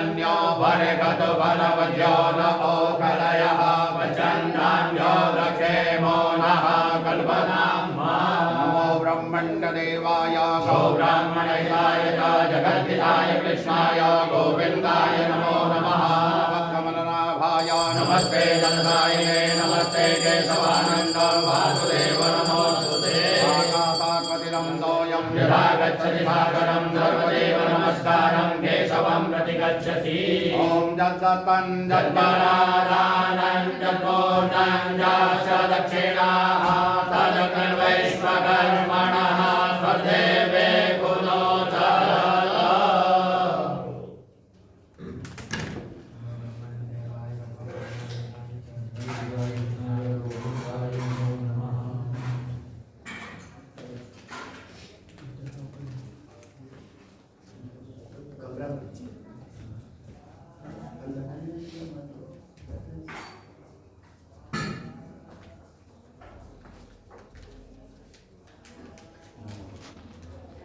पर्जन्यो भरगतु बलवद्यो न ओकलयः वचन्नान्यो लक्षेमो नः कल्पनाम्मा नमो ब्रह्मण्डदेवाय गो च जगद्धिताय कृष्णाय गोविन्दाय नमो नमः कमलनाभाय नमस्ते जनतायिने नमस्ते केशवानन्द वासुदेव नमोऽस्तुते आकाशाकृतिरं दोऽयं यथा गच्छति गच्छसि ॐ दत्तं दत्तनादानं तदकर्वैश्वकर्मणः स्वदेवे कुलो Gracias.